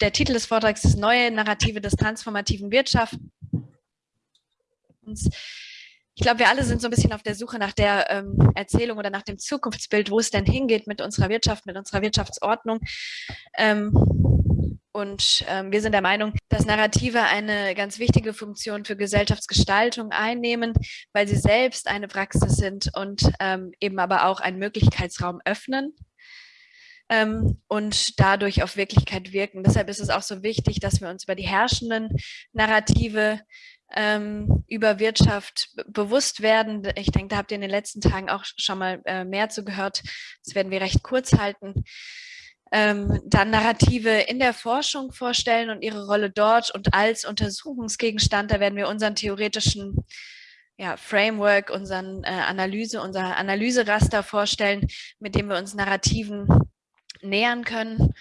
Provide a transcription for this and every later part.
der Titel des Vortrags ist Neue Narrative des transformativen Wirtschaftens. Ich glaube, wir alle sind so ein bisschen auf der Suche nach der ähm, Erzählung oder nach dem Zukunftsbild, wo es denn hingeht mit unserer Wirtschaft, mit unserer Wirtschaftsordnung. Ähm, und ähm, wir sind der Meinung, dass Narrative eine ganz wichtige Funktion für Gesellschaftsgestaltung einnehmen, weil sie selbst eine Praxis sind und ähm, eben aber auch einen Möglichkeitsraum öffnen ähm, und dadurch auf Wirklichkeit wirken. Deshalb ist es auch so wichtig, dass wir uns über die herrschenden Narrative ähm, über Wirtschaft bewusst werden. Ich denke, da habt ihr in den letzten Tagen auch schon mal äh, mehr zu gehört. Das werden wir recht kurz halten ähm, dann Narrative in der Forschung vorstellen und ihre Rolle dort und als Untersuchungsgegenstand, da werden wir unseren theoretischen ja, Framework, unseren äh, Analyse, unser Analyseraster vorstellen, mit dem wir uns Narrativen nähern können.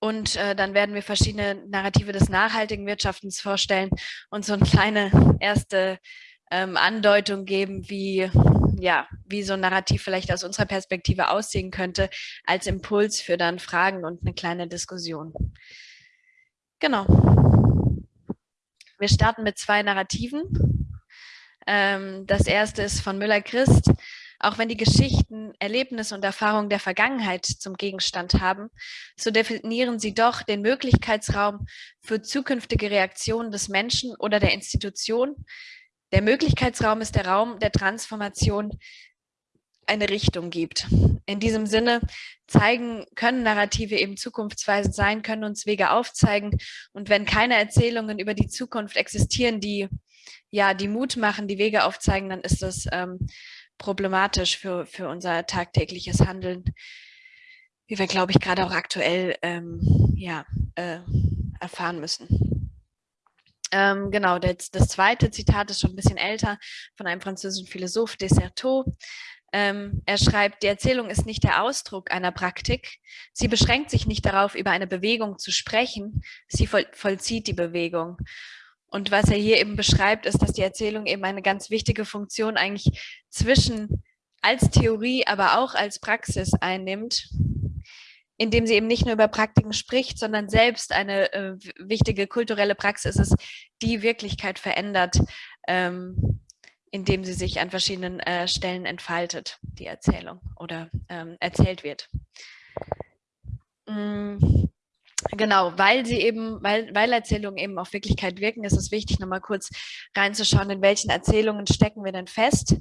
Und äh, dann werden wir verschiedene Narrative des nachhaltigen Wirtschaftens vorstellen und so eine kleine erste ähm, Andeutung geben, wie ja, wie so ein Narrativ vielleicht aus unserer Perspektive aussehen könnte, als Impuls für dann Fragen und eine kleine Diskussion. Genau. Wir starten mit zwei Narrativen. Ähm, das erste ist von Müller-Christ. Auch wenn die Geschichten, Erlebnisse und Erfahrungen der Vergangenheit zum Gegenstand haben, so definieren sie doch den Möglichkeitsraum für zukünftige Reaktionen des Menschen oder der Institution, der Möglichkeitsraum ist der Raum der Transformation eine Richtung gibt. In diesem Sinne zeigen, können Narrative eben zukunftsweisend sein, können uns Wege aufzeigen. Und wenn keine Erzählungen über die Zukunft existieren, die ja die Mut machen, die Wege aufzeigen, dann ist das ähm, problematisch für, für unser tagtägliches Handeln, wie wir, glaube ich, gerade auch aktuell ähm, ja, äh, erfahren müssen. Ähm, genau, das, das, zweite Zitat ist schon ein bisschen älter von einem französischen Philosoph, Desserteau. Ähm, er schreibt, die Erzählung ist nicht der Ausdruck einer Praktik. Sie beschränkt sich nicht darauf, über eine Bewegung zu sprechen. Sie voll, vollzieht die Bewegung. Und was er hier eben beschreibt, ist, dass die Erzählung eben eine ganz wichtige Funktion eigentlich zwischen als Theorie, aber auch als Praxis einnimmt indem sie eben nicht nur über Praktiken spricht, sondern selbst eine äh, wichtige kulturelle Praxis ist, die Wirklichkeit verändert, ähm, indem sie sich an verschiedenen äh, Stellen entfaltet, die Erzählung oder ähm, erzählt wird. Mhm. Genau, weil sie eben, weil, weil Erzählungen eben auf Wirklichkeit wirken, ist es wichtig, nochmal kurz reinzuschauen, in welchen Erzählungen stecken wir denn fest.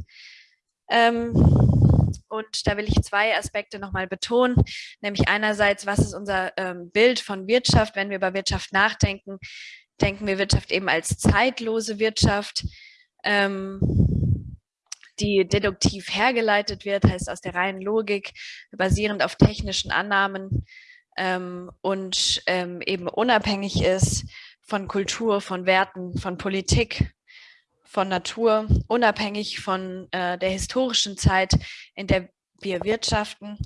Ähm, und da will ich zwei Aspekte nochmal betonen, nämlich einerseits, was ist unser ähm, Bild von Wirtschaft, wenn wir über Wirtschaft nachdenken, denken wir Wirtschaft eben als zeitlose Wirtschaft, ähm, die deduktiv hergeleitet wird, heißt aus der reinen Logik, basierend auf technischen Annahmen ähm, und ähm, eben unabhängig ist von Kultur, von Werten, von Politik von Natur, unabhängig von äh, der historischen Zeit, in der wir wirtschaften,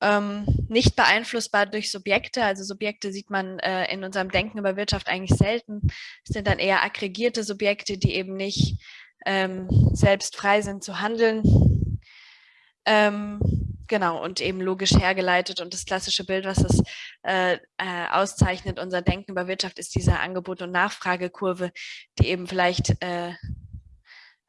ähm, nicht beeinflussbar durch Subjekte. Also Subjekte sieht man äh, in unserem Denken über Wirtschaft eigentlich selten. Es sind dann eher aggregierte Subjekte, die eben nicht ähm, selbst frei sind zu handeln. Ähm, Genau, und eben logisch hergeleitet. Und das klassische Bild, was das äh, äh, auszeichnet, unser Denken über Wirtschaft, ist diese Angebot- und Nachfragekurve, die eben vielleicht äh,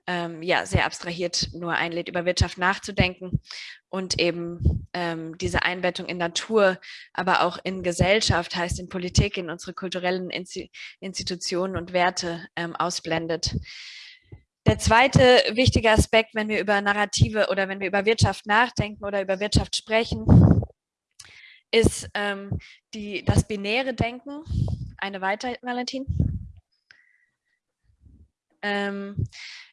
ähm, ja, sehr abstrahiert nur einlädt, über Wirtschaft nachzudenken und eben ähm, diese Einbettung in Natur, aber auch in Gesellschaft, heißt in Politik, in unsere kulturellen Institutionen und Werte ähm, ausblendet. Der zweite wichtige Aspekt, wenn wir über Narrative oder wenn wir über Wirtschaft nachdenken oder über Wirtschaft sprechen, ist ähm, die, das binäre Denken. Eine weiter, Valentin? Ähm,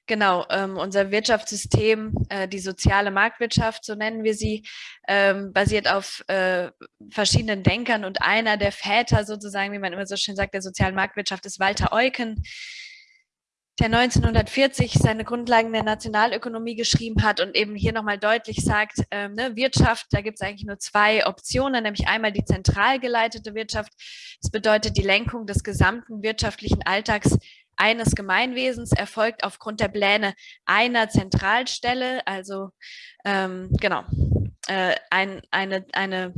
genau, ähm, unser Wirtschaftssystem, äh, die soziale Marktwirtschaft, so nennen wir sie, ähm, basiert auf äh, verschiedenen Denkern und einer der Väter sozusagen, wie man immer so schön sagt, der sozialen Marktwirtschaft ist Walter Eucken, der 1940 seine Grundlagen der Nationalökonomie geschrieben hat und eben hier nochmal deutlich sagt, ähm, ne, Wirtschaft, da gibt es eigentlich nur zwei Optionen, nämlich einmal die zentral geleitete Wirtschaft. Das bedeutet, die Lenkung des gesamten wirtschaftlichen Alltags eines Gemeinwesens erfolgt aufgrund der Pläne einer Zentralstelle, also ähm, genau, äh, ein, eine, eine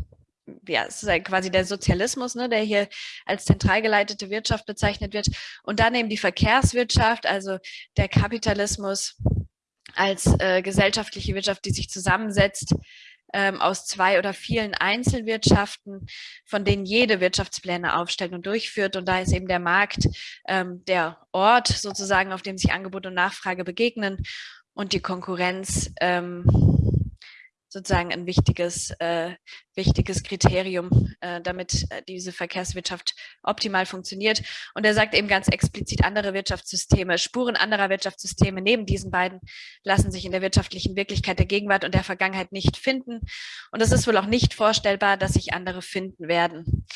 ja, es ist quasi der Sozialismus, ne, der hier als zentral geleitete Wirtschaft bezeichnet wird. Und dann eben die Verkehrswirtschaft, also der Kapitalismus als äh, gesellschaftliche Wirtschaft, die sich zusammensetzt ähm, aus zwei oder vielen Einzelwirtschaften, von denen jede Wirtschaftspläne aufstellt und durchführt. Und da ist eben der Markt ähm, der Ort sozusagen, auf dem sich Angebot und Nachfrage begegnen und die Konkurrenz ähm, sozusagen ein wichtiges, äh, wichtiges Kriterium, äh, damit äh, diese Verkehrswirtschaft optimal funktioniert. Und er sagt eben ganz explizit, andere Wirtschaftssysteme, Spuren anderer Wirtschaftssysteme neben diesen beiden lassen sich in der wirtschaftlichen Wirklichkeit der Gegenwart und der Vergangenheit nicht finden. Und es ist wohl auch nicht vorstellbar, dass sich andere finden werden.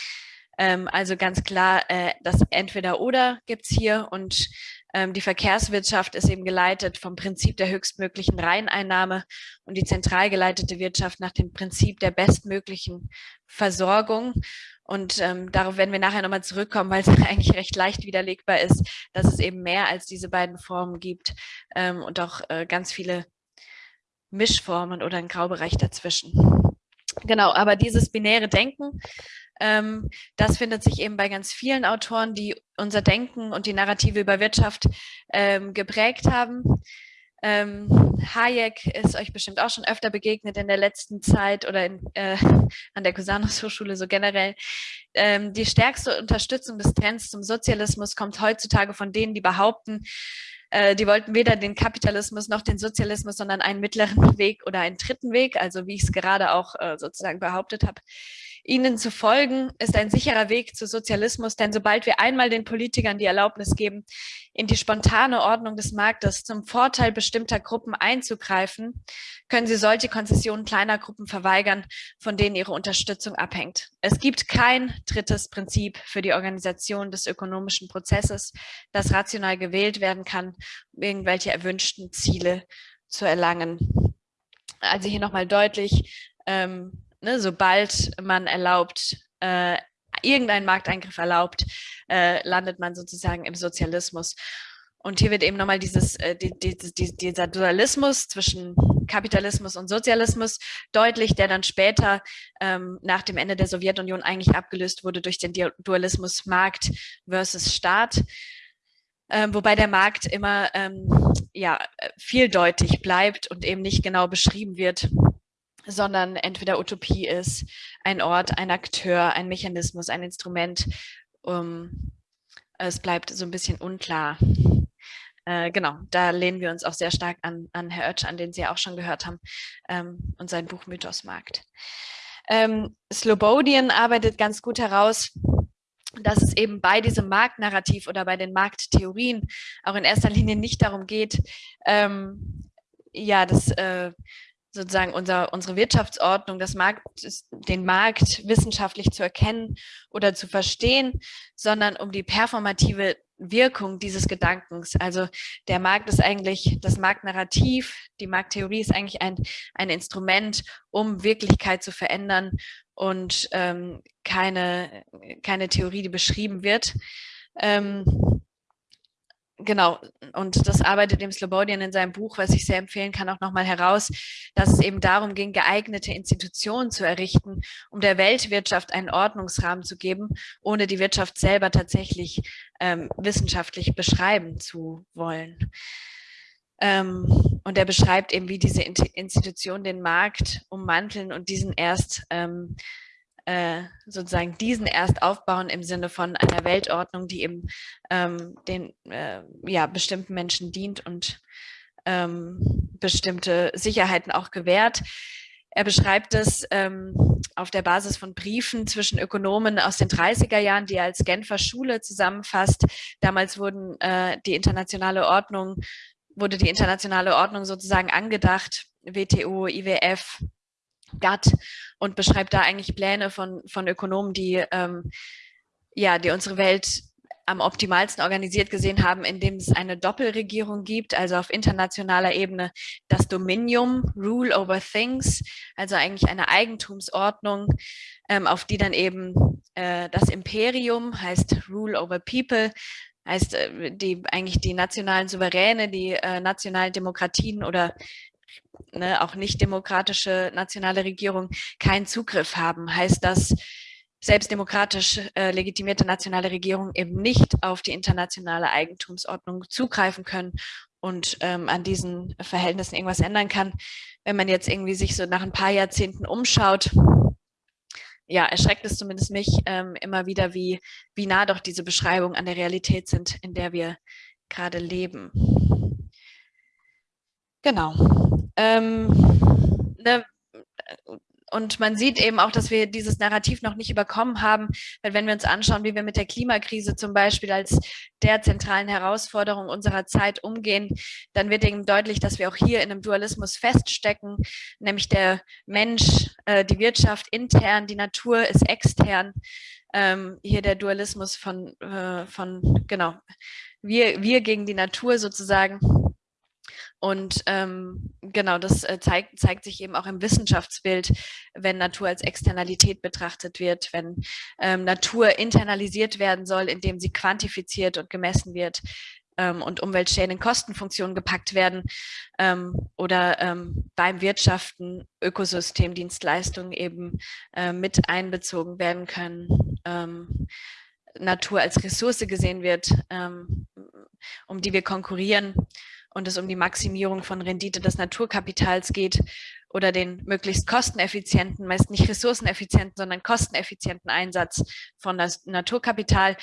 Ähm, also ganz klar, äh, das Entweder-Oder gibt's hier und die Verkehrswirtschaft ist eben geleitet vom Prinzip der höchstmöglichen Reineinnahme und die zentral geleitete Wirtschaft nach dem Prinzip der bestmöglichen Versorgung. Und ähm, darauf werden wir nachher nochmal zurückkommen, weil es eigentlich recht leicht widerlegbar ist, dass es eben mehr als diese beiden Formen gibt ähm, und auch äh, ganz viele Mischformen oder einen Graubereich dazwischen. Genau, aber dieses binäre Denken ähm, das findet sich eben bei ganz vielen Autoren, die unser Denken und die Narrative über Wirtschaft ähm, geprägt haben. Ähm, Hayek ist euch bestimmt auch schon öfter begegnet in der letzten Zeit oder in, äh, an der Cusanus Hochschule so generell. Ähm, die stärkste Unterstützung des Trends zum Sozialismus kommt heutzutage von denen, die behaupten, äh, die wollten weder den Kapitalismus noch den Sozialismus, sondern einen mittleren Weg oder einen dritten Weg, also wie ich es gerade auch äh, sozusagen behauptet habe. Ihnen zu folgen ist ein sicherer Weg zu Sozialismus, denn sobald wir einmal den Politikern die Erlaubnis geben, in die spontane Ordnung des Marktes zum Vorteil bestimmter Gruppen einzugreifen, können sie solche Konzessionen kleiner Gruppen verweigern, von denen ihre Unterstützung abhängt. Es gibt kein drittes Prinzip für die Organisation des ökonomischen Prozesses, das rational gewählt werden kann, um irgendwelche erwünschten Ziele zu erlangen. Also hier nochmal deutlich, ähm, ne, sobald man erlaubt, äh, irgendeinen Markteingriff erlaubt, äh, landet man sozusagen im Sozialismus. Und hier wird eben nochmal dieses, äh, die, die, die, dieser Dualismus zwischen Kapitalismus und Sozialismus deutlich, der dann später ähm, nach dem Ende der Sowjetunion eigentlich abgelöst wurde durch den Dualismus Markt versus Staat. Ähm, wobei der Markt immer ähm, ja, vieldeutig bleibt und eben nicht genau beschrieben wird, sondern entweder Utopie ist, ein Ort, ein Akteur, ein Mechanismus, ein Instrument. Um, es bleibt so ein bisschen unklar. Äh, genau, da lehnen wir uns auch sehr stark an, an Herr Oetsch, an den Sie ja auch schon gehört haben, ähm, und sein Buch Mythos Markt. Ähm, Slobodian arbeitet ganz gut heraus, dass es eben bei diesem Marktnarrativ oder bei den Markttheorien auch in erster Linie nicht darum geht, ähm, ja, das äh, sozusagen unser, unsere Wirtschaftsordnung, das Markt, den Markt wissenschaftlich zu erkennen oder zu verstehen, sondern um die performative Wirkung dieses Gedankens. Also der Markt ist eigentlich, das Marktnarrativ, die Markttheorie ist eigentlich ein, ein Instrument, um Wirklichkeit zu verändern und ähm, keine, keine Theorie, die beschrieben wird. Ähm, Genau, und das arbeitet dem Slobodian in seinem Buch, was ich sehr empfehlen kann, auch nochmal heraus, dass es eben darum ging, geeignete Institutionen zu errichten, um der Weltwirtschaft einen Ordnungsrahmen zu geben, ohne die Wirtschaft selber tatsächlich ähm, wissenschaftlich beschreiben zu wollen. Ähm, und er beschreibt eben, wie diese Institutionen den Markt ummanteln und diesen erst ähm, äh, sozusagen diesen erst aufbauen im Sinne von einer Weltordnung, die eben ähm, den äh, ja, bestimmten Menschen dient und ähm, bestimmte Sicherheiten auch gewährt. Er beschreibt es ähm, auf der Basis von Briefen zwischen Ökonomen aus den 30er Jahren, die er als Genfer Schule zusammenfasst. Damals wurden äh, die internationale Ordnung, wurde die internationale Ordnung sozusagen angedacht, WTO, IWF, GATT und beschreibt da eigentlich Pläne von, von Ökonomen, die, ähm, ja, die unsere Welt am optimalsten organisiert gesehen haben, indem es eine Doppelregierung gibt, also auf internationaler Ebene das Dominium, Rule over Things, also eigentlich eine Eigentumsordnung, ähm, auf die dann eben äh, das Imperium heißt Rule over People, heißt äh, die eigentlich die nationalen Souveräne, die äh, nationalen Demokratien oder ne, auch nicht demokratische nationale Regierungen keinen Zugriff haben. Heißt das, selbst demokratisch äh, legitimierte nationale Regierungen eben nicht auf die internationale Eigentumsordnung zugreifen können und ähm, an diesen Verhältnissen irgendwas ändern kann. Wenn man jetzt irgendwie sich so nach ein paar Jahrzehnten umschaut, ja, erschreckt es zumindest mich ähm, immer wieder, wie, wie nah doch diese Beschreibungen an der Realität sind, in der wir gerade leben. Genau. Ähm, ne, und man sieht eben auch, dass wir dieses Narrativ noch nicht überkommen haben, weil wenn wir uns anschauen, wie wir mit der Klimakrise zum Beispiel als der zentralen Herausforderung unserer Zeit umgehen, dann wird eben deutlich, dass wir auch hier in einem Dualismus feststecken, nämlich der Mensch, äh, die Wirtschaft intern, die Natur ist extern. Ähm, hier der Dualismus von, äh, von genau, wir, wir gegen die Natur sozusagen und ähm, genau, das äh, zeigt, zeigt sich eben auch im Wissenschaftsbild, wenn Natur als Externalität betrachtet wird, wenn ähm, Natur internalisiert werden soll, indem sie quantifiziert und gemessen wird ähm, und Umweltschäden in Kostenfunktionen gepackt werden ähm, oder ähm, beim Wirtschaften Ökosystemdienstleistungen eben äh, mit einbezogen werden können. Ähm, Natur als Ressource gesehen wird, ähm, um die wir konkurrieren und es um die Maximierung von Rendite des Naturkapitals geht oder den möglichst kosteneffizienten, meist nicht ressourceneffizienten, sondern kosteneffizienten Einsatz von das Naturkapital.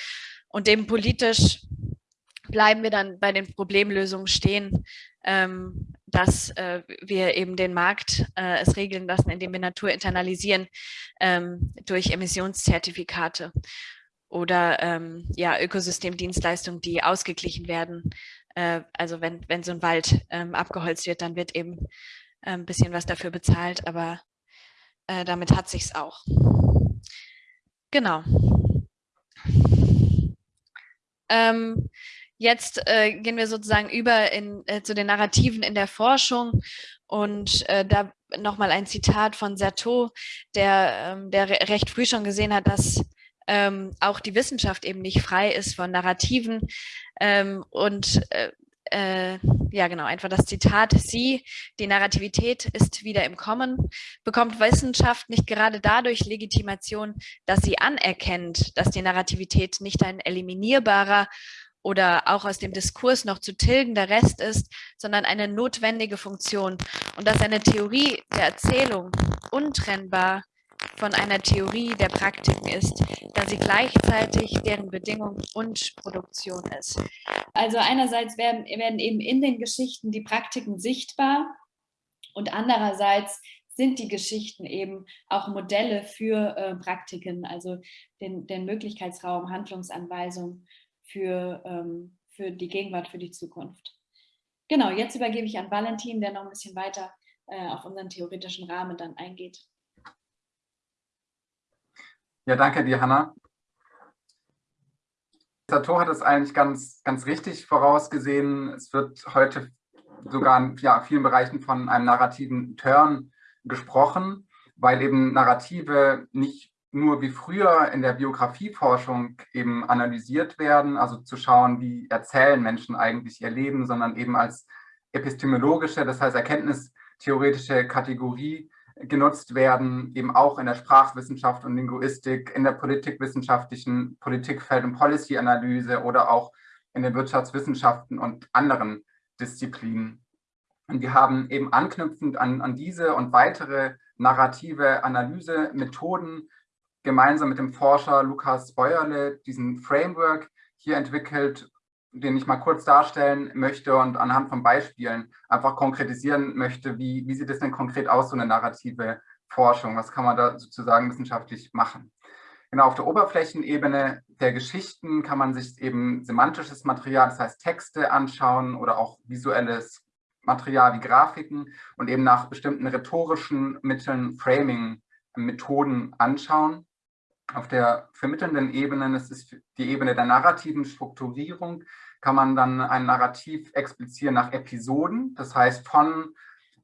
Und dem politisch bleiben wir dann bei den Problemlösungen stehen, ähm, dass äh, wir eben den Markt äh, es regeln lassen, indem wir Natur internalisieren ähm, durch Emissionszertifikate oder ähm, ja, Ökosystemdienstleistungen, die ausgeglichen werden äh, also wenn, wenn so ein Wald ähm, abgeholzt wird, dann wird eben äh, ein bisschen was dafür bezahlt, aber äh, damit hat sich's auch. Genau. Ähm, jetzt äh, gehen wir sozusagen über in, äh, zu den Narrativen in der Forschung und äh, da nochmal ein Zitat von Sertot, der, ähm, der re recht früh schon gesehen hat, dass ähm, auch die Wissenschaft eben nicht frei ist von Narrativen. Ähm, und äh, äh, ja genau, einfach das Zitat, sie, die Narrativität ist wieder im Kommen, bekommt Wissenschaft nicht gerade dadurch Legitimation, dass sie anerkennt, dass die Narrativität nicht ein eliminierbarer oder auch aus dem Diskurs noch zu tilgender Rest ist, sondern eine notwendige Funktion und dass eine Theorie der Erzählung untrennbar von einer Theorie der Praktiken ist, da sie gleichzeitig deren Bedingung und Produktion ist. Also einerseits werden, werden eben in den Geschichten die Praktiken sichtbar und andererseits sind die Geschichten eben auch Modelle für äh, Praktiken, also den, den Möglichkeitsraum, Handlungsanweisung für, ähm, für die Gegenwart, für die Zukunft. Genau, jetzt übergebe ich an Valentin, der noch ein bisschen weiter äh, auf unseren theoretischen Rahmen dann eingeht. Ja, danke dir, Hanna. Sato hat es eigentlich ganz, ganz richtig vorausgesehen. Es wird heute sogar in ja, vielen Bereichen von einem narrativen Turn gesprochen, weil eben Narrative nicht nur wie früher in der Biografieforschung eben analysiert werden, also zu schauen, wie erzählen Menschen eigentlich ihr Leben, sondern eben als epistemologische, das heißt erkenntnistheoretische Kategorie genutzt werden, eben auch in der Sprachwissenschaft und Linguistik, in der politikwissenschaftlichen Politikfeld- und Policy-Analyse oder auch in den Wirtschaftswissenschaften und anderen Disziplinen. Und wir haben eben anknüpfend an, an diese und weitere narrative Analysemethoden gemeinsam mit dem Forscher Lukas Bäuerle diesen Framework hier entwickelt, den ich mal kurz darstellen möchte und anhand von Beispielen einfach konkretisieren möchte, wie, wie sieht es denn konkret aus, so eine narrative Forschung? Was kann man da sozusagen wissenschaftlich machen? Genau, auf der Oberflächenebene der Geschichten kann man sich eben semantisches Material, das heißt Texte anschauen oder auch visuelles Material wie Grafiken und eben nach bestimmten rhetorischen Mitteln, Framing-Methoden anschauen. Auf der vermittelnden Ebene, das ist die Ebene der narrativen Strukturierung, kann man dann ein Narrativ explizieren nach Episoden, das heißt von,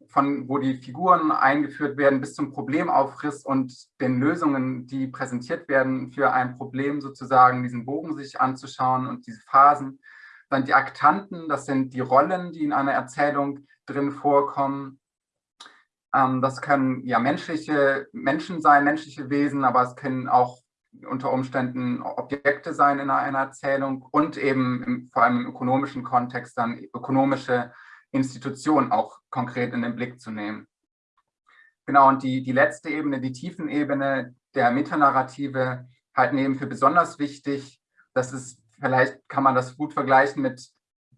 von wo die Figuren eingeführt werden bis zum Problemaufriss und den Lösungen, die präsentiert werden für ein Problem sozusagen, diesen Bogen sich anzuschauen und diese Phasen. Dann die Aktanten, das sind die Rollen, die in einer Erzählung drin vorkommen. Ähm, das können ja menschliche Menschen sein, menschliche Wesen, aber es können auch unter Umständen Objekte sein in einer Erzählung und eben im, vor allem im ökonomischen Kontext dann ökonomische Institutionen auch konkret in den Blick zu nehmen. Genau, und die, die letzte Ebene, die Tiefenebene der Metanarrative, halten eben für besonders wichtig. Das ist, vielleicht kann man das gut vergleichen mit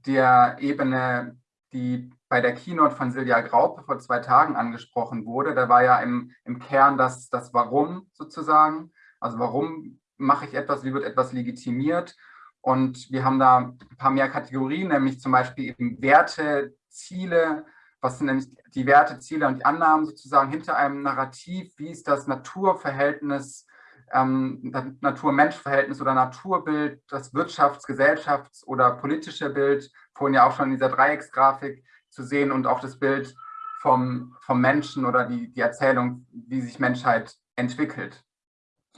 der Ebene, die bei der Keynote von Silja Graupe vor zwei Tagen angesprochen wurde. Da war ja im, im Kern das, das Warum sozusagen. Also warum mache ich etwas, wie wird etwas legitimiert? Und wir haben da ein paar mehr Kategorien, nämlich zum Beispiel eben Werte, Ziele, was sind nämlich die Werte, Ziele und die Annahmen sozusagen hinter einem Narrativ, wie ist das Naturverhältnis, ähm, Natur-Mensch-Verhältnis oder Naturbild, das Wirtschafts-, Gesellschafts- oder politische Bild, vorhin ja auch schon in dieser Dreiecksgrafik zu sehen und auch das Bild vom, vom Menschen oder die, die Erzählung, wie sich Menschheit entwickelt.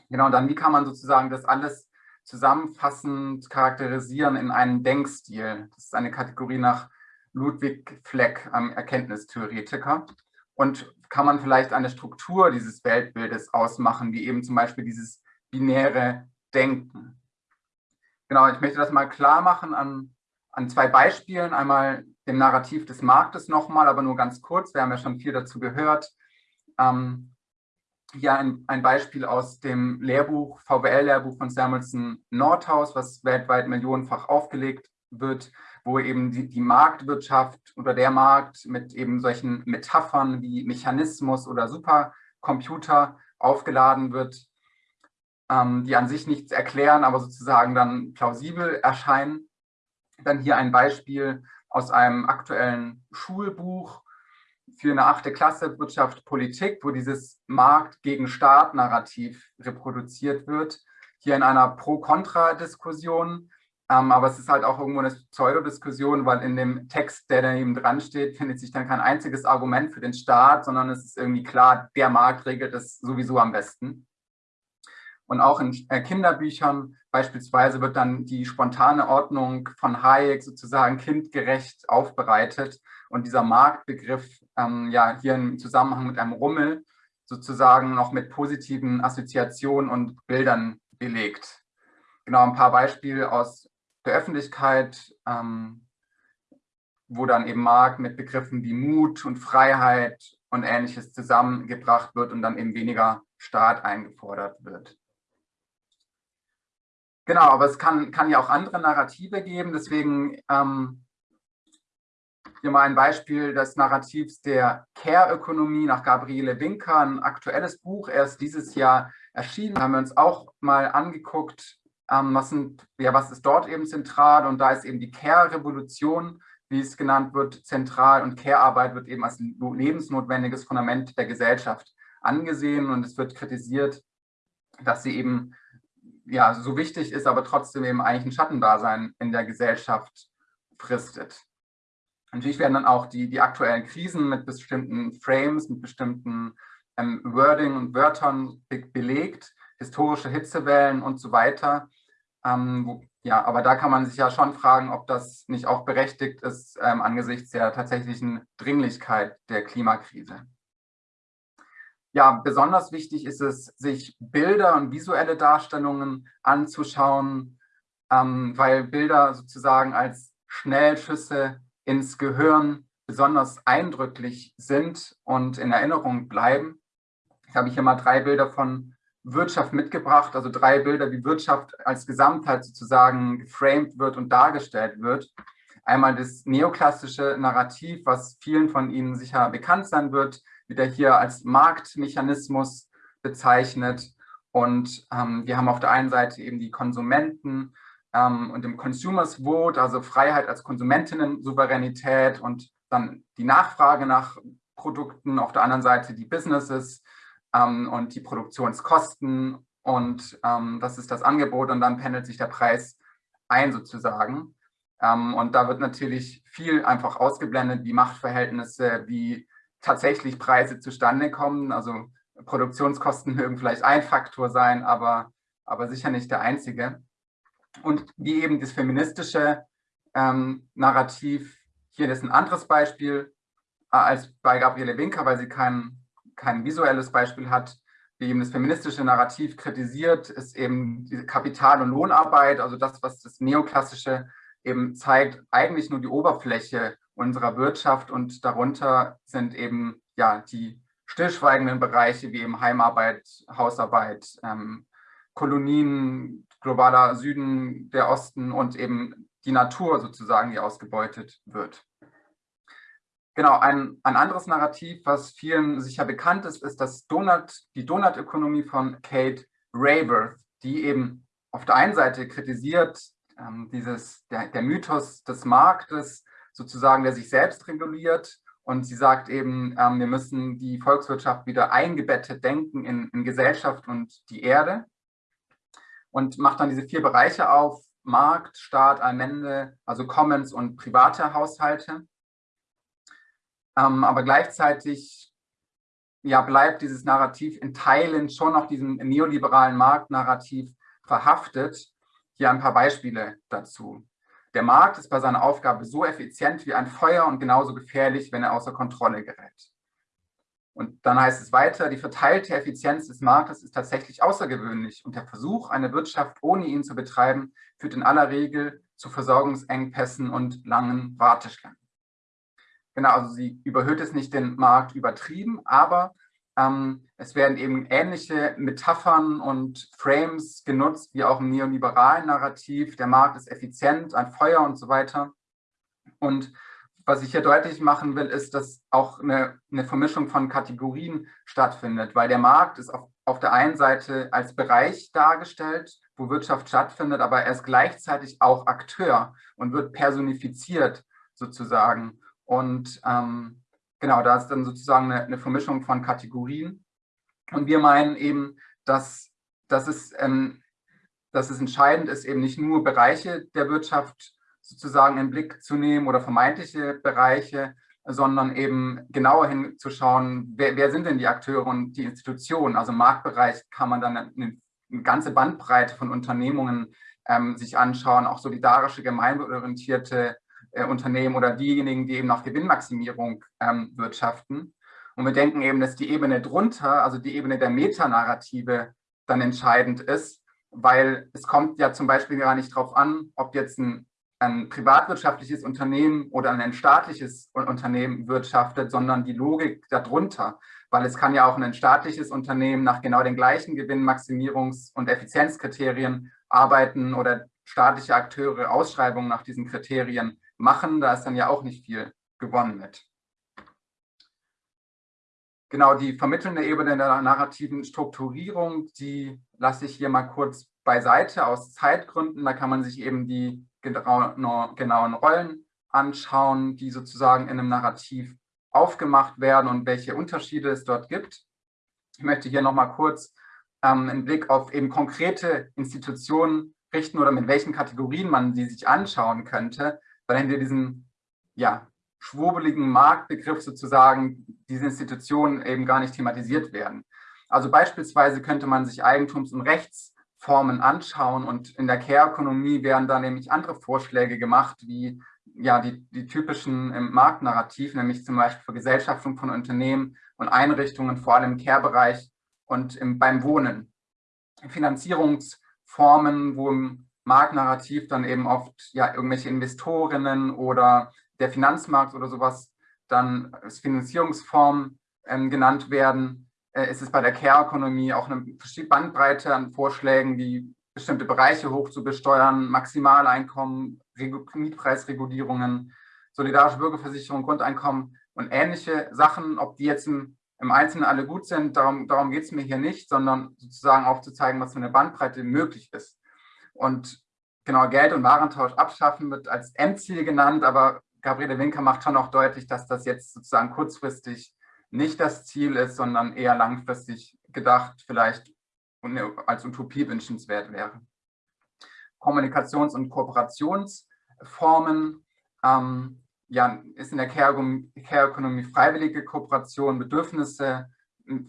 Genau, und dann wie kann man sozusagen das alles zusammenfassend charakterisieren in einen Denkstil. Das ist eine Kategorie nach Ludwig Fleck, einem Erkenntnistheoretiker. Und kann man vielleicht eine Struktur dieses Weltbildes ausmachen, wie eben zum Beispiel dieses binäre Denken. Genau, ich möchte das mal klar machen an, an zwei Beispielen. Einmal dem Narrativ des Marktes nochmal, aber nur ganz kurz. Wir haben ja schon viel dazu gehört. Ähm, hier ein, ein Beispiel aus dem Lehrbuch, VWL-Lehrbuch von Samuelson Nordhaus, was weltweit millionenfach aufgelegt wird, wo eben die, die, Marktwirtschaft oder der Markt mit eben solchen Metaphern wie Mechanismus oder Supercomputer aufgeladen wird, ähm, die an sich nichts erklären, aber sozusagen dann plausibel erscheinen. Dann hier ein Beispiel aus einem aktuellen Schulbuch, für eine achte Klasse Wirtschaft Politik, wo dieses Markt gegen Staat-Narrativ reproduziert wird, hier in einer Pro-Kontra-Diskussion. Ähm, aber es ist halt auch irgendwo eine Pseudodiskussion, weil in dem Text, der daneben dran steht, findet sich dann kein einziges Argument für den Staat, sondern es ist irgendwie klar, der Markt regelt es sowieso am besten. Und auch in äh, Kinderbüchern beispielsweise wird dann die spontane Ordnung von Hayek sozusagen kindgerecht aufbereitet und dieser Marktbegriff ähm, ja hier im Zusammenhang mit einem Rummel sozusagen noch mit positiven Assoziationen und Bildern belegt. Genau, ein paar Beispiele aus der Öffentlichkeit, ähm, wo dann eben Markt mit Begriffen wie Mut und Freiheit und Ähnliches zusammengebracht wird und dann eben weniger Staat eingefordert wird. Genau, aber es kann, kann ja auch andere Narrative geben, deswegen ähm, hier mal ein Beispiel des Narrativs der Care-Ökonomie nach Gabriele Winker, ein aktuelles Buch, erst dieses Jahr erschienen. Da haben wir uns auch mal angeguckt, ähm, was, sind, ja, was ist dort eben zentral? Und da ist eben die Care-Revolution, wie es genannt wird, zentral. Und Care-Arbeit wird eben als lebensnotwendiges Fundament der Gesellschaft angesehen. Und es wird kritisiert, dass sie eben ja, so wichtig ist, aber trotzdem eben eigentlich ein Schattendasein in der Gesellschaft fristet. Natürlich werden dann auch die, die aktuellen Krisen mit bestimmten Frames, mit bestimmten ähm, Wording und Wörtern be belegt, historische Hitzewellen und so weiter. Ähm, wo, ja, aber da kann man sich ja schon fragen, ob das nicht auch berechtigt ist ähm, angesichts der tatsächlichen Dringlichkeit der Klimakrise. Ja, besonders wichtig ist es, sich Bilder und visuelle Darstellungen anzuschauen, ähm, weil Bilder sozusagen als Schnellschüsse ins Gehirn besonders eindrücklich sind und in Erinnerung bleiben. Ich habe hier mal drei Bilder von Wirtschaft mitgebracht, also drei Bilder, wie Wirtschaft als Gesamtheit sozusagen geframed wird und dargestellt wird. Einmal das neoklassische Narrativ, was vielen von Ihnen sicher bekannt sein wird, wieder hier als Marktmechanismus bezeichnet. Und ähm, wir haben auf der einen Seite eben die Konsumenten, ähm, und dem Consumers Vote, also Freiheit als Konsumentinnen-Souveränität und dann die Nachfrage nach Produkten, auf der anderen Seite die Businesses ähm, und die Produktionskosten und ähm, das ist das Angebot und dann pendelt sich der Preis ein sozusagen. Ähm, und da wird natürlich viel einfach ausgeblendet, wie Machtverhältnisse, wie tatsächlich Preise zustande kommen. Also Produktionskosten mögen vielleicht ein Faktor sein, aber, aber sicher nicht der einzige und wie eben das feministische ähm, Narrativ, hier ist ein anderes Beispiel, als bei Gabriele Winker, weil sie kein, kein visuelles Beispiel hat, wie eben das feministische Narrativ kritisiert, ist eben die Kapital- und Lohnarbeit, also das, was das Neoklassische eben zeigt, eigentlich nur die Oberfläche unserer Wirtschaft und darunter sind eben ja die stillschweigenden Bereiche wie eben Heimarbeit, Hausarbeit, ähm, Kolonien, globaler Süden, der Osten und eben die Natur sozusagen, die ausgebeutet wird. Genau, ein, ein anderes Narrativ, was vielen sicher bekannt ist, ist das Donut, die Donut-Ökonomie von Kate Rayworth, die eben auf der einen Seite kritisiert ähm, dieses, der, der Mythos des Marktes, sozusagen, der sich selbst reguliert. Und sie sagt eben, ähm, wir müssen die Volkswirtschaft wieder eingebettet denken in, in Gesellschaft und die Erde. Und macht dann diese vier Bereiche auf, Markt, Staat, Allmende, also Commons und private Haushalte. Ähm, aber gleichzeitig ja, bleibt dieses Narrativ in Teilen schon noch diesem neoliberalen Marktnarrativ verhaftet. Hier ein paar Beispiele dazu. Der Markt ist bei seiner Aufgabe so effizient wie ein Feuer und genauso gefährlich, wenn er außer Kontrolle gerät. Und dann heißt es weiter, die verteilte Effizienz des Marktes ist tatsächlich außergewöhnlich und der Versuch, eine Wirtschaft ohne ihn zu betreiben, führt in aller Regel zu Versorgungsengpässen und langen Warteschlangen. Genau, also sie überhöht es nicht den Markt übertrieben, aber ähm, es werden eben ähnliche Metaphern und Frames genutzt, wie auch im neoliberalen Narrativ. Der Markt ist effizient, ein Feuer und so weiter. Und was ich hier deutlich machen will, ist, dass auch eine, eine Vermischung von Kategorien stattfindet, weil der Markt ist auf, auf der einen Seite als Bereich dargestellt, wo Wirtschaft stattfindet, aber er ist gleichzeitig auch Akteur und wird personifiziert sozusagen. Und ähm, genau, da ist dann sozusagen eine, eine, Vermischung von Kategorien. Und wir meinen eben, dass, dass, es, ähm, dass es entscheidend ist, eben nicht nur Bereiche der Wirtschaft sozusagen in Blick zu nehmen oder vermeintliche Bereiche, sondern eben genauer hinzuschauen, wer, wer sind denn die Akteure und die Institutionen. Also im Marktbereich kann man dann eine, eine ganze Bandbreite von Unternehmungen ähm, sich anschauen, auch solidarische, gemeinwohlorientierte äh, Unternehmen oder diejenigen, die eben nach Gewinnmaximierung ähm, wirtschaften. Und wir denken eben, dass die Ebene drunter, also die Ebene der Metanarrative, dann entscheidend ist, weil es kommt ja zum Beispiel gar nicht darauf an, ob jetzt ein, ein privatwirtschaftliches Unternehmen oder ein staatliches Unternehmen wirtschaftet, sondern die Logik darunter. Weil es kann ja auch ein staatliches Unternehmen nach genau den gleichen Gewinnmaximierungs- und Effizienzkriterien arbeiten oder staatliche Akteure Ausschreibungen nach diesen Kriterien machen, da ist dann ja auch nicht viel gewonnen mit. Genau, die vermittelnde Ebene der narrativen Strukturierung, die lasse ich hier mal kurz beiseite aus Zeitgründen. Da kann man sich eben die genauen Rollen anschauen, die sozusagen in einem Narrativ aufgemacht werden und welche Unterschiede es dort gibt. Ich möchte hier nochmal kurz ähm, einen Blick auf eben konkrete Institutionen richten oder mit welchen Kategorien man sie sich anschauen könnte weil hinter diesem ja, schwurbeligen Marktbegriff sozusagen diese Institutionen eben gar nicht thematisiert werden. Also beispielsweise könnte man sich Eigentums- und Rechtsformen anschauen und in der Care-Ökonomie werden da nämlich andere Vorschläge gemacht, wie ja, die, die typischen im Marktnarrativ, nämlich zum Beispiel Vergesellschaftung von Unternehmen und Einrichtungen, vor allem im Care-Bereich und im, beim Wohnen. Finanzierungsformen, wo im Marktnarrativ dann eben oft ja irgendwelche Investorinnen oder der Finanzmarkt oder sowas dann als Finanzierungsform ähm, genannt werden. Äh, ist es bei der Care-Ökonomie auch eine Bandbreite an Vorschlägen, wie bestimmte Bereiche hoch zu besteuern, Maximaleinkommen, Mietpreisregulierungen, solidarische Bürgerversicherung, Grundeinkommen und ähnliche Sachen, ob die jetzt im, im Einzelnen alle gut sind, darum, darum geht es mir hier nicht, sondern sozusagen aufzuzeigen, was für eine Bandbreite möglich ist. Und genau, Geld- und Warentausch abschaffen wird als Endziel genannt, aber Gabriele Winker macht schon auch deutlich, dass das jetzt sozusagen kurzfristig nicht das Ziel ist, sondern eher langfristig gedacht, vielleicht als Utopie wünschenswert wäre. Kommunikations- und Kooperationsformen ähm, ja, ist in der Care-Ökonomie freiwillige Kooperation, Bedürfnisse,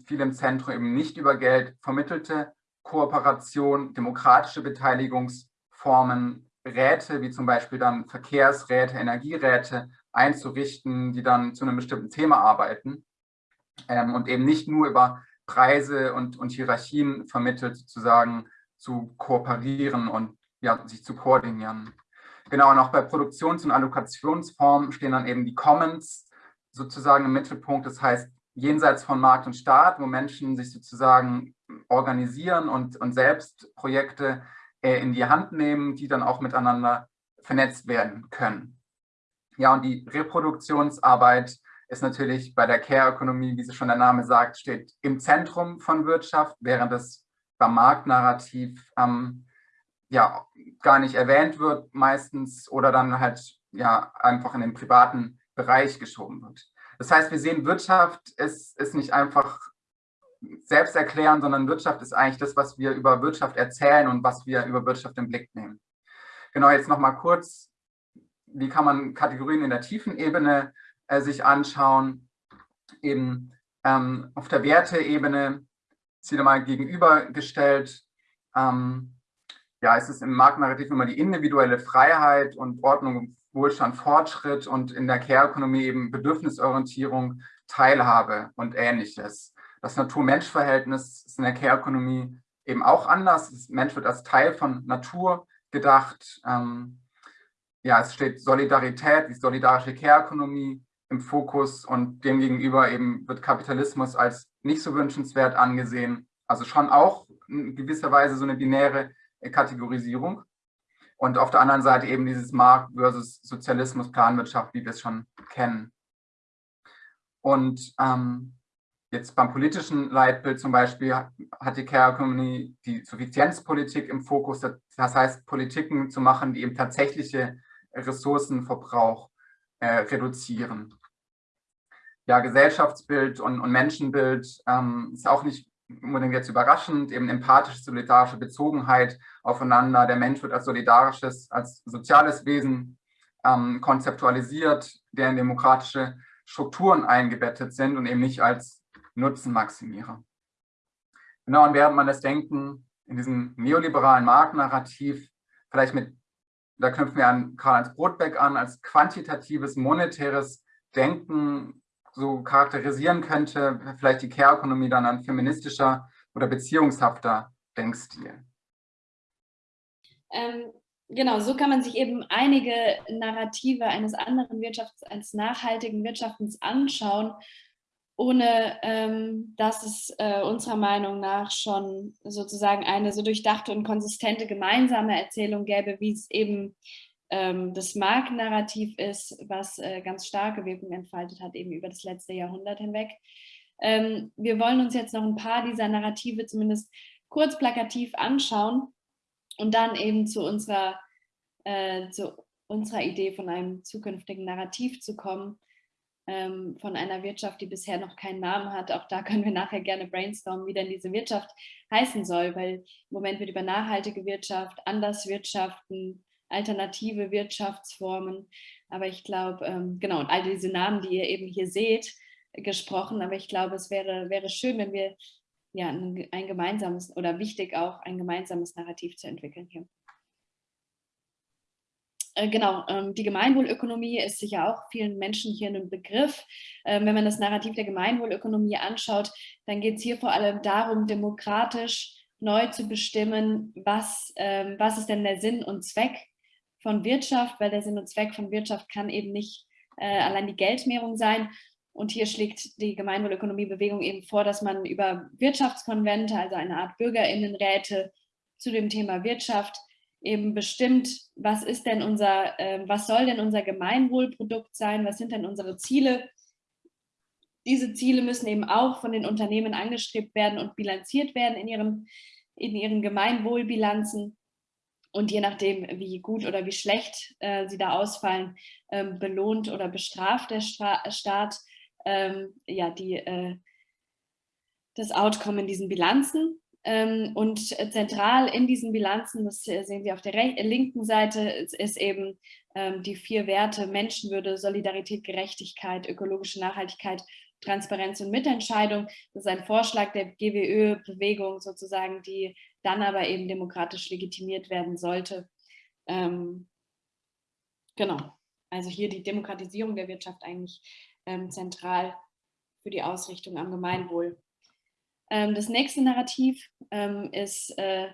viel im Zentrum eben nicht über Geld vermittelte Kooperation, demokratische Beteiligungsformen, Räte, wie zum Beispiel dann Verkehrsräte, Energieräte, einzurichten, die dann zu einem bestimmten Thema arbeiten ähm, und eben nicht nur über Preise und, und Hierarchien vermittelt, sozusagen zu kooperieren und ja, sich zu koordinieren. Genau, und auch bei Produktions- und Allokationsformen stehen dann eben die Commons sozusagen im Mittelpunkt. Das heißt, jenseits von Markt und Staat, wo Menschen sich sozusagen organisieren und, und selbst Projekte äh, in die Hand nehmen, die dann auch miteinander vernetzt werden können. Ja, und die Reproduktionsarbeit ist natürlich bei der Care-Ökonomie, wie sie schon der Name sagt, steht im Zentrum von Wirtschaft, während es beim Marktnarrativ ähm, ja gar nicht erwähnt wird meistens oder dann halt ja einfach in den privaten Bereich geschoben wird. Das heißt, wir sehen, Wirtschaft ist, ist nicht einfach selbst erklären, sondern Wirtschaft ist eigentlich das, was wir über Wirtschaft erzählen und was wir über Wirtschaft im Blick nehmen. Genau, jetzt nochmal kurz, wie kann man Kategorien in der tiefen Ebene äh, sich anschauen? Eben ähm, auf der Werteebene, Ziele mal gegenübergestellt, ähm, ja, es ist im Marktnarrativ immer die individuelle Freiheit und Ordnung, Wohlstand, Fortschritt und in der Care-Ökonomie eben Bedürfnisorientierung, Teilhabe und ähnliches. Das Natur-Mensch-Verhältnis ist in der Care-Ökonomie eben auch anders. Das Mensch wird als Teil von Natur gedacht. Ähm, ja, es steht Solidarität, die solidarische Care-Ökonomie im Fokus und demgegenüber eben wird Kapitalismus als nicht so wünschenswert angesehen. Also schon auch in gewisser Weise so eine binäre Kategorisierung. Und auf der anderen Seite eben dieses Markt versus Sozialismus, Planwirtschaft, wie wir es schon kennen. Und ähm, jetzt beim politischen Leitbild zum Beispiel hat die Care Economy die Suffizienzpolitik im Fokus. Das heißt, Politiken zu machen, die eben tatsächliche Ressourcenverbrauch äh, reduzieren. Ja, Gesellschaftsbild und, und Menschenbild ähm, ist auch nicht unbedingt jetzt überraschend, eben empathische, solidarische Bezogenheit aufeinander. Der Mensch wird als solidarisches, als soziales Wesen ähm, konzeptualisiert, der in demokratische Strukturen eingebettet sind und eben nicht als Nutzenmaximierer. Genau, und während man das Denken in diesem neoliberalen Marktnarrativ vielleicht mit, da knüpfen wir an Karl-Heinz Brotbeck an, als quantitatives, monetäres Denken so charakterisieren könnte, vielleicht die Care-Ökonomie dann ein feministischer oder beziehungshafter Denkstil. Ähm, genau, so kann man sich eben einige Narrative eines anderen Wirtschafts, eines nachhaltigen Wirtschaftens anschauen, ohne ähm, dass es äh, unserer Meinung nach schon sozusagen eine so durchdachte und konsistente gemeinsame Erzählung gäbe, wie es eben ähm, das Markennarrativ ist, was äh, ganz starke Wirkung entfaltet hat, eben über das letzte Jahrhundert hinweg. Ähm, wir wollen uns jetzt noch ein paar dieser Narrative zumindest kurz plakativ anschauen und dann eben zu unserer, äh, zu unserer Idee von einem zukünftigen Narrativ zu kommen, ähm, von einer Wirtschaft, die bisher noch keinen Namen hat. Auch da können wir nachher gerne brainstormen, wie denn diese Wirtschaft heißen soll, weil im Moment wird über nachhaltige Wirtschaft, anders wirtschaften, alternative Wirtschaftsformen. Aber ich glaube, ähm, genau, all diese Namen, die ihr eben hier seht, gesprochen. Aber ich glaube, es wäre, wäre schön, wenn wir ja, ein, ein gemeinsames oder wichtig auch ein gemeinsames Narrativ zu entwickeln hier. Äh, genau, ähm, die Gemeinwohlökonomie ist sicher auch vielen Menschen hier ein Begriff. Ähm, wenn man das Narrativ der Gemeinwohlökonomie anschaut, dann geht es hier vor allem darum, demokratisch neu zu bestimmen, was, ähm, was ist denn der Sinn und Zweck von Wirtschaft, weil der Sinn und Zweck von Wirtschaft kann eben nicht äh, allein die Geldmehrung sein. Und hier schlägt die Gemeinwohlökonomiebewegung eben vor, dass man über Wirtschaftskonvente, also eine Art Bürgerinnenräte zu dem Thema Wirtschaft, eben bestimmt, was ist denn unser, äh, was soll denn unser Gemeinwohlprodukt sein, was sind denn unsere Ziele. Diese Ziele müssen eben auch von den Unternehmen angestrebt werden und bilanziert werden in ihren, in ihren Gemeinwohlbilanzen und je nachdem, wie gut oder wie schlecht äh, sie da ausfallen, ähm, belohnt oder bestraft der Stra Staat ähm, ja, die, äh, das Outcome in diesen Bilanzen. Ähm, und zentral in diesen Bilanzen, das sehen Sie auf der linken Seite, ist eben ähm, die vier Werte Menschenwürde, Solidarität, Gerechtigkeit, ökologische Nachhaltigkeit Transparenz und Mitentscheidung. Das ist ein Vorschlag der GWÖ-Bewegung sozusagen, die dann aber eben demokratisch legitimiert werden sollte. Ähm, genau. also hier die Demokratisierung der Wirtschaft eigentlich ähm, zentral für die Ausrichtung am Gemeinwohl. Ähm, das nächste Narrativ ähm, ist äh,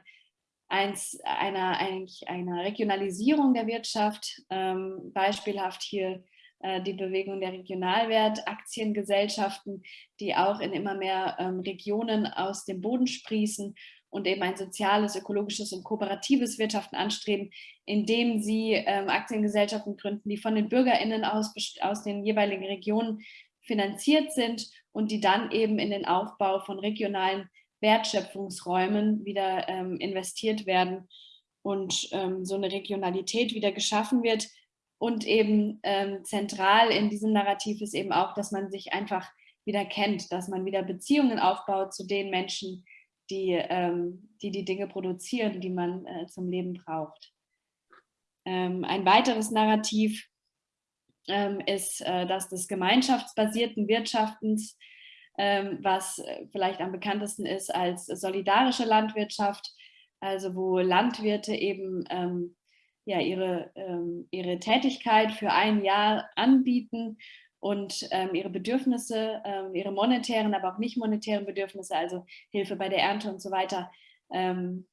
eins einer, eigentlich einer Regionalisierung der Wirtschaft, ähm, beispielhaft hier äh, die Bewegung der Regionalwert-Aktiengesellschaften, die auch in immer mehr ähm, Regionen aus dem Boden sprießen und eben ein soziales, ökologisches und kooperatives Wirtschaften anstreben, indem sie ähm, Aktiengesellschaften gründen, die von den BürgerInnen aus, aus den jeweiligen Regionen finanziert sind und die dann eben in den Aufbau von regionalen Wertschöpfungsräumen wieder ähm, investiert werden und ähm, so eine Regionalität wieder geschaffen wird. Und eben ähm, zentral in diesem Narrativ ist eben auch, dass man sich einfach wieder kennt, dass man wieder Beziehungen aufbaut zu den Menschen, die ähm, die, die Dinge produzieren, die man äh, zum Leben braucht. Ähm, ein weiteres Narrativ ähm, ist äh, das des gemeinschaftsbasierten Wirtschaftens, ähm, was äh, vielleicht am bekanntesten ist als solidarische Landwirtschaft, also wo Landwirte eben ähm, ja, ihre, ähm, ihre Tätigkeit für ein Jahr anbieten und ähm, ihre Bedürfnisse, ähm, ihre monetären, aber auch nicht monetären Bedürfnisse, also Hilfe bei der Ernte und so weiter, ähm,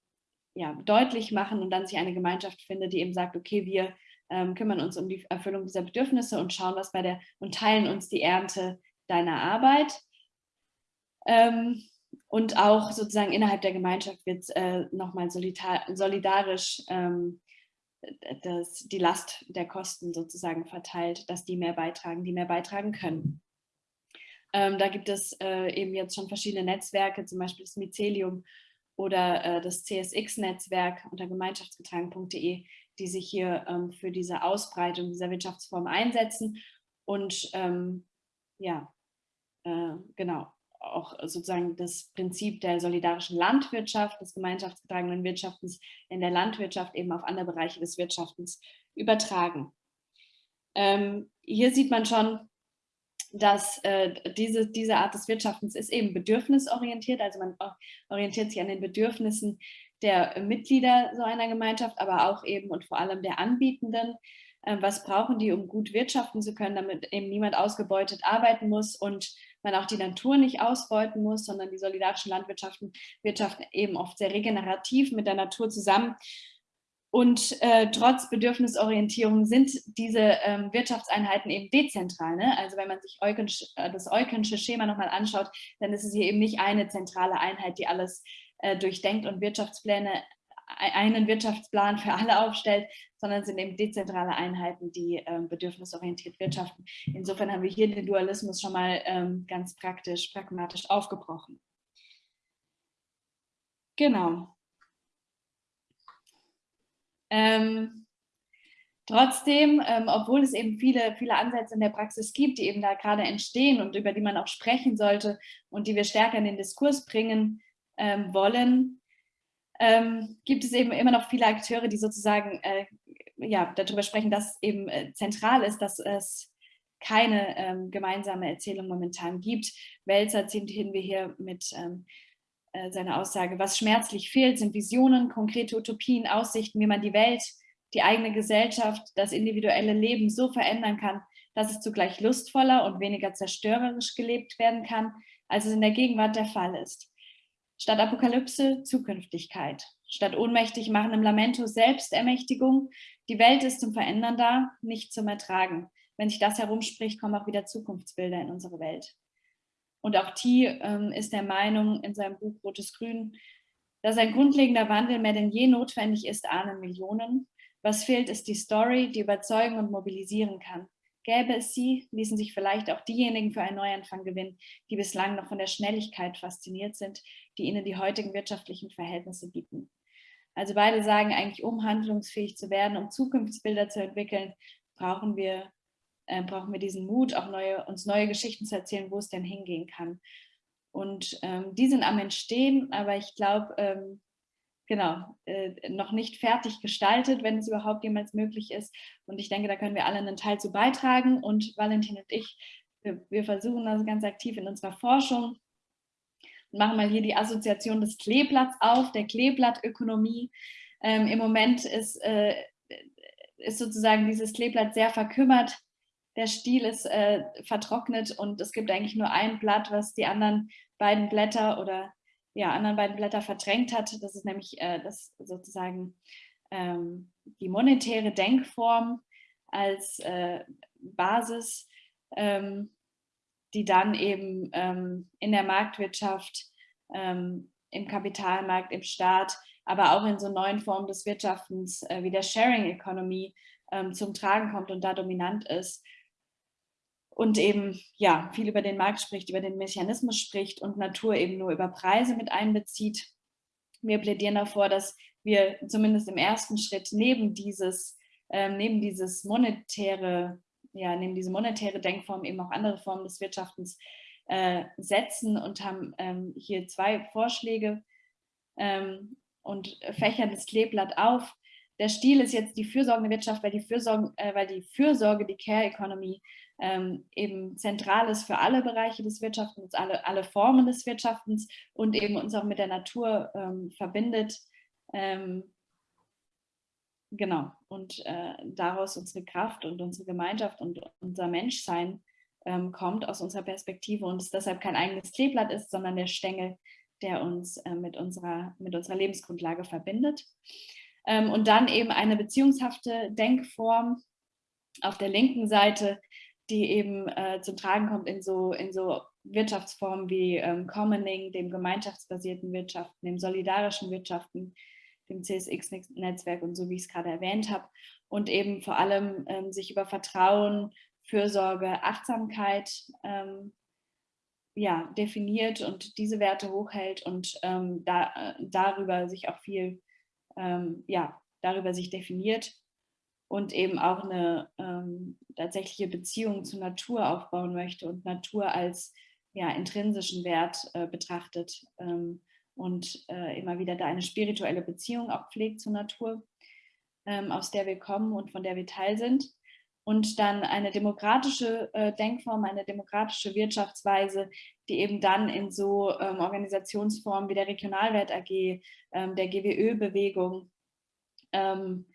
ja, deutlich machen und dann sich eine Gemeinschaft findet, die eben sagt, okay, wir ähm, kümmern uns um die Erfüllung dieser Bedürfnisse und schauen, was bei der und teilen uns die Ernte deiner Arbeit. Ähm, und auch sozusagen innerhalb der Gemeinschaft wird äh, nochmal solidarisch ähm, das, die Last der Kosten sozusagen verteilt, dass die mehr beitragen, die mehr beitragen können. Ähm, da gibt es äh, eben jetzt schon verschiedene Netzwerke, zum Beispiel das Mycelium oder äh, das CSX-Netzwerk unter gemeinschaftsgetragen.de, die sich hier ähm, für diese Ausbreitung dieser Wirtschaftsform einsetzen und ähm, ja, äh, genau, auch sozusagen das Prinzip der solidarischen Landwirtschaft, des gemeinschaftsgetragenen Wirtschaftens in der Landwirtschaft eben auf andere Bereiche des Wirtschaftens übertragen. Ähm, hier sieht man schon, dass äh, diese, diese Art des Wirtschaftens ist eben bedürfnisorientiert, also man orientiert sich an den Bedürfnissen der Mitglieder so einer Gemeinschaft, aber auch eben und vor allem der Anbietenden. Äh, was brauchen die, um gut wirtschaften zu können, damit eben niemand ausgebeutet arbeiten muss und man auch die Natur nicht ausbeuten muss, sondern die solidarischen Landwirtschaften wirtschaften eben oft sehr regenerativ mit der Natur zusammen. Und äh, trotz Bedürfnisorientierung sind diese ähm, Wirtschaftseinheiten eben dezentral. Ne? Also wenn man sich Eukensch, äh, das Eukensche Schema nochmal anschaut, dann ist es hier eben nicht eine zentrale Einheit, die alles äh, durchdenkt und Wirtschaftspläne, einen Wirtschaftsplan für alle aufstellt, sondern sind eben dezentrale Einheiten, die ähm, bedürfnisorientiert wirtschaften. Insofern haben wir hier den Dualismus schon mal ähm, ganz praktisch, pragmatisch aufgebrochen. Genau. Ähm, trotzdem, ähm, obwohl es eben viele, viele Ansätze in der Praxis gibt, die eben da gerade entstehen und über die man auch sprechen sollte und die wir stärker in den Diskurs bringen ähm, wollen, ähm, gibt es eben immer noch viele Akteure, die sozusagen äh, ja, darüber sprechen, dass eben äh, zentral ist, dass es keine ähm, gemeinsame Erzählung momentan gibt. Welzer ziehen wir hier mit ähm, äh, seiner Aussage, was schmerzlich fehlt, sind Visionen, konkrete Utopien, Aussichten, wie man die Welt, die eigene Gesellschaft, das individuelle Leben so verändern kann, dass es zugleich lustvoller und weniger zerstörerisch gelebt werden kann, als es in der Gegenwart der Fall ist. Statt Apokalypse Zukünftigkeit. Statt ohnmächtig machen im Lamento Selbstermächtigung. Die Welt ist zum Verändern da, nicht zum Ertragen. Wenn sich das herumspricht, kommen auch wieder Zukunftsbilder in unsere Welt. Und auch T ähm, ist der Meinung in seinem Buch Rotes Grün, dass ein grundlegender Wandel mehr denn je notwendig ist, ahnen Millionen. Was fehlt, ist die Story, die überzeugen und mobilisieren kann. Gäbe es sie, ließen sich vielleicht auch diejenigen für einen Neuanfang gewinnen, die bislang noch von der Schnelligkeit fasziniert sind, die ihnen die heutigen wirtschaftlichen Verhältnisse bieten. Also beide sagen eigentlich, um handlungsfähig zu werden, um Zukunftsbilder zu entwickeln, brauchen wir, äh, brauchen wir diesen Mut, auch neue, uns neue Geschichten zu erzählen, wo es denn hingehen kann. Und ähm, die sind am Entstehen, aber ich glaube, ähm, genau, äh, noch nicht fertig gestaltet, wenn es überhaupt jemals möglich ist. Und ich denke, da können wir alle einen Teil zu beitragen. Und Valentin und ich, wir, wir versuchen das ganz aktiv in unserer Forschung und machen mal hier die Assoziation des Kleeblatts auf, der Kleeblattökonomie. Ähm, Im Moment ist, äh, ist sozusagen dieses Kleeblatt sehr verkümmert. Der Stiel ist äh, vertrocknet und es gibt eigentlich nur ein Blatt, was die anderen beiden Blätter oder ja, anderen beiden Blätter verdrängt hat. Das ist nämlich äh, das sozusagen ähm, die monetäre Denkform als äh, Basis, ähm, die dann eben ähm, in der Marktwirtschaft, ähm, im Kapitalmarkt, im Staat, aber auch in so neuen Formen des Wirtschaftens äh, wie der Sharing Economy ähm, zum Tragen kommt und da dominant ist und eben ja viel über den Markt spricht, über den Mechanismus spricht und Natur eben nur über Preise mit einbezieht. Wir plädieren davor, dass wir zumindest im ersten Schritt neben dieses, ähm, neben dieses monetäre, ja, neben diese monetäre Denkform eben auch andere Formen des Wirtschaftens äh, setzen und haben ähm, hier zwei Vorschläge ähm, und fächern das Kleeblatt auf. Der Stil ist jetzt die fürsorgende Wirtschaft, weil die Fürsorge, äh, weil die, Fürsorge die Care Economy, ähm, eben zentral ist für alle Bereiche des Wirtschaftens, alle, alle Formen des Wirtschaftens und eben uns auch mit der Natur ähm, verbindet. Ähm, genau, und äh, daraus unsere Kraft und unsere Gemeinschaft und unser Menschsein ähm, kommt aus unserer Perspektive und es deshalb kein eigenes Kleeblatt ist, sondern der Stängel, der uns äh, mit, unserer, mit unserer Lebensgrundlage verbindet. Ähm, und dann eben eine beziehungshafte Denkform auf der linken Seite, die eben äh, zum Tragen kommt in so, in so Wirtschaftsformen wie ähm, Commoning, dem gemeinschaftsbasierten Wirtschaften, dem solidarischen Wirtschaften, dem CSX-Netzwerk und so, wie ich es gerade erwähnt habe. Und eben vor allem ähm, sich über Vertrauen, Fürsorge, Achtsamkeit ähm, ja, definiert und diese Werte hochhält und ähm, da, äh, darüber sich auch viel, ähm, ja, darüber sich definiert und eben auch eine ähm, tatsächliche Beziehung zur Natur aufbauen möchte und Natur als ja, intrinsischen Wert äh, betrachtet ähm, und äh, immer wieder da eine spirituelle Beziehung auch pflegt zur Natur, ähm, aus der wir kommen und von der wir Teil sind. Und dann eine demokratische äh, Denkform, eine demokratische Wirtschaftsweise, die eben dann in so ähm, Organisationsformen wie der Regionalwert AG, ähm, der GWÖ-Bewegung, ähm,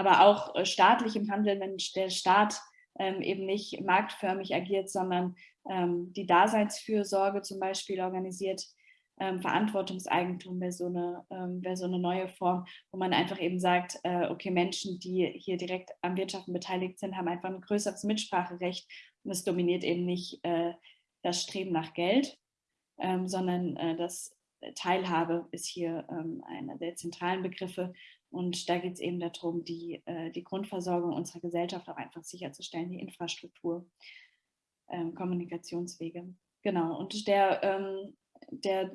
aber auch äh, staatlich im Handel, wenn der Staat ähm, eben nicht marktförmig agiert, sondern ähm, die Daseinsfürsorge zum Beispiel organisiert. Ähm, Verantwortungseigentum wäre so, eine, ähm, wär so eine neue Form, wo man einfach eben sagt, äh, okay, Menschen, die hier direkt am Wirtschaften beteiligt sind, haben einfach ein größeres Mitspracherecht und es dominiert eben nicht äh, das Streben nach Geld, ähm, sondern äh, das Teilhabe ist hier ähm, einer der zentralen Begriffe und da geht es eben darum, die, äh, die Grundversorgung unserer Gesellschaft auch einfach sicherzustellen, die Infrastruktur, ähm, Kommunikationswege. Genau, und der, ähm, der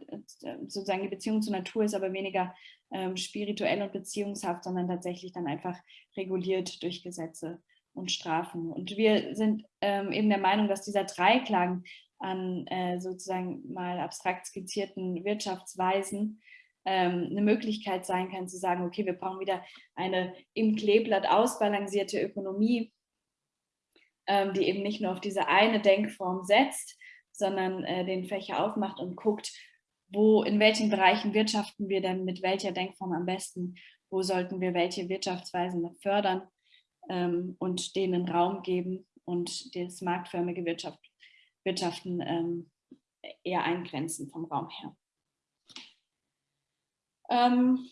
sozusagen die Beziehung zur Natur ist aber weniger ähm, spirituell und beziehungshaft, sondern tatsächlich dann einfach reguliert durch Gesetze und Strafen. Und wir sind eben der Meinung, dass dieser Dreiklang an äh, sozusagen mal abstrakt skizzierten Wirtschaftsweisen ähm, eine Möglichkeit sein kann, zu sagen, okay, wir brauchen wieder eine im Kleeblatt ausbalancierte Ökonomie, ähm, die eben nicht nur auf diese eine Denkform setzt, sondern äh, den Fächer aufmacht und guckt, wo, in welchen Bereichen wirtschaften wir denn mit welcher Denkform am besten, wo sollten wir welche Wirtschaftsweisen fördern ähm, und denen Raum geben und das marktförmige Wirtschaft, Wirtschaften eher eingrenzen vom Raum her. Ähm,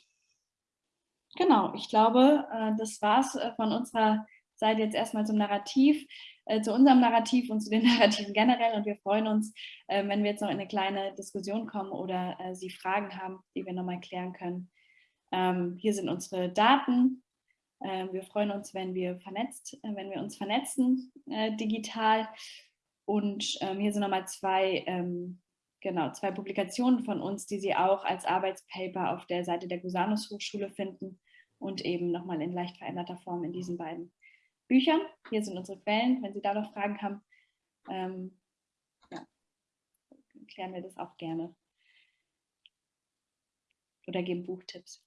genau, ich glaube, äh, das war es äh, von unserer Seite jetzt erstmal zum Narrativ, äh, zu unserem Narrativ und zu den Narrativen generell. Und wir freuen uns, äh, wenn wir jetzt noch in eine kleine Diskussion kommen oder äh, Sie Fragen haben, die wir nochmal klären können. Ähm, hier sind unsere Daten. Ähm, wir freuen uns, wenn wir vernetzt, äh, wenn wir uns vernetzen digital. Und ähm, hier sind nochmal zwei ähm, genau, zwei Publikationen von uns, die Sie auch als Arbeitspaper auf der Seite der Gusanus Hochschule finden und eben nochmal in leicht veränderter Form in diesen beiden Büchern. Hier sind unsere Quellen, wenn Sie da noch Fragen haben, ähm, ja, klären wir das auch gerne. Oder geben Buchtipps.